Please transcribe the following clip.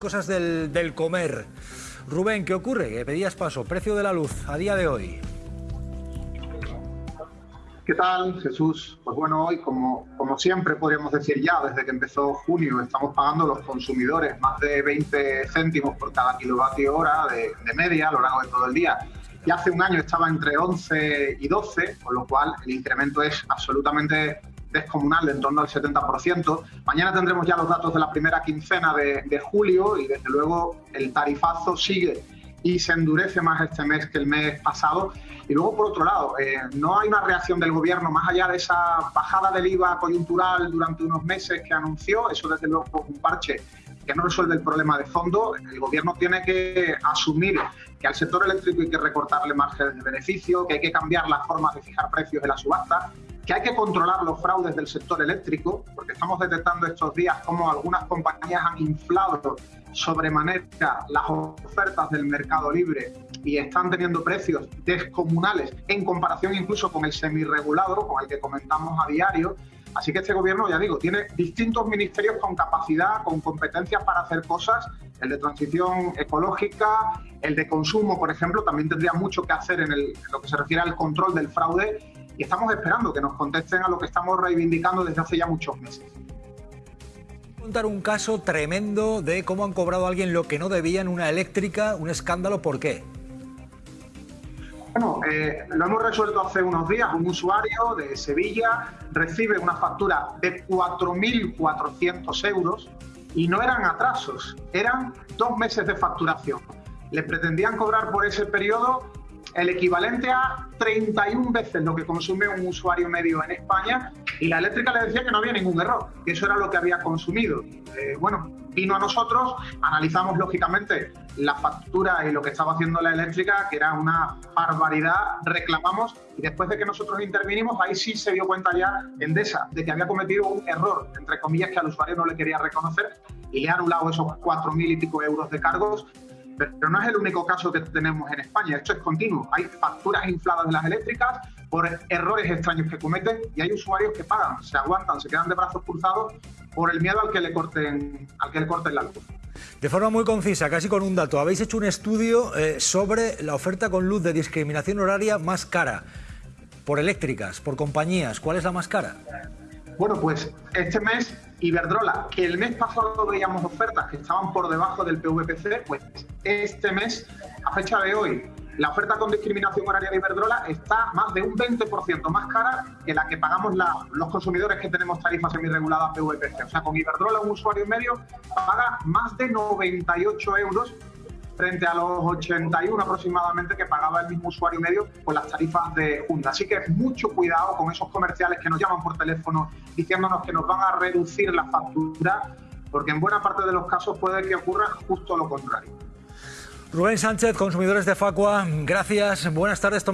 Cosas del, comer. Rubén, ¿qué ocurre? Que pedías paso. Precio de la luz a día de hoy. ¿Qué tal, Jesús? Pues bueno, hoy, como, como siempre podríamos decir ya, desde que empezó junio, estamos pagando los consumidores más de 20 céntimos por cada kilovatio hora de, de media a lo largo de todo el día. Y hace un año estaba entre 11 y 12, con lo cual el incremento es absolutamente descomunal en torno al 70%. Mañana tendremos ya los datos de la primera quincena de, julio y desde luego el tarifazo sigue y se endurece más este mes que el mes pasado. Y luego, por otro lado, eh, no hay una reacción del gobierno más allá de esa bajada del IVA coyuntural durante unos meses que anunció, eso desde luego es un parche que no resuelve el problema de fondo. El gobierno tiene que asumir que al sector eléctrico hay que recortarle margen de beneficio, que hay que cambiar las formas de fijar precios de la subasta, que hay que controlar los fraudes del sector eléctrico, porque estamos detectando estos días cómo algunas compañías han inflado sobremanera las ofertas del mercado libre y están teniendo precios descomunales en comparación incluso con el semirregulado, con el que comentamos a diario. Así que este gobierno, ya digo, tiene distintos ministerios con capacidad, con competencias para hacer cosas. El de transición ecológica, el de consumo, por ejemplo, también tendría mucho que hacer en, en lo que se refiere al control del fraude y estamos esperando que nos contesten a lo que estamos reivindicando desde hace ya muchos meses. Contar un caso tremendo de cómo han cobrado a alguien lo que no debía en una eléctrica, un escándalo, ¿por qué? Bueno, eh, lo hemos resuelto hace unos días. Un usuario de Sevilla recibe una factura de 4.400 euros y no eran atrasos, eran dos meses de facturación. Le pretendían cobrar por ese periodo el equivalente a 31 veces lo que consume un usuario medio en España y la eléctrica le decía que no había ningún error, que eso era lo que había consumido. Eh, bueno, vino a nosotros, analizamos lógicamente la factura y lo que estaba haciendo la eléctrica, que era una barbaridad, reclamamos y después de que nosotros intervinimos, ahí sí se dio cuenta ya Endesa de que había cometido un error, entre comillas, que al usuario no le quería reconocer y le ha anulado esos 4.000 y pico euros de cargos pero no es el único caso que tenemos en España, esto es continuo. Hay facturas infladas de las eléctricas por errores extraños que cometen y hay usuarios que pagan, se aguantan, se quedan de brazos cruzados por el miedo al que le corten, al que le corten la luz. De forma muy concisa, casi con un dato, habéis hecho un estudio eh, sobre la oferta con luz de discriminación horaria más cara, por eléctricas, por compañías. ¿Cuál es la más cara? Bueno, pues este mes Iberdrola, que el mes pasado veíamos ofertas que estaban por debajo del PVPC, pues este mes, a fecha de hoy, la oferta con discriminación horaria de Iberdrola está más de un 20% más cara que la que pagamos los consumidores que tenemos tarifas semi-reguladas PVPC. O sea, con Iberdrola un usuario medio paga más de 98 euros frente a los 81 aproximadamente que pagaba el mismo usuario medio con las tarifas de Junta. Así que mucho cuidado con esos comerciales que nos llaman por teléfono diciéndonos que nos van a reducir la factura, porque en buena parte de los casos puede que ocurra justo lo contrario. Rubén Sánchez, consumidores de Facua, gracias, buenas tardes.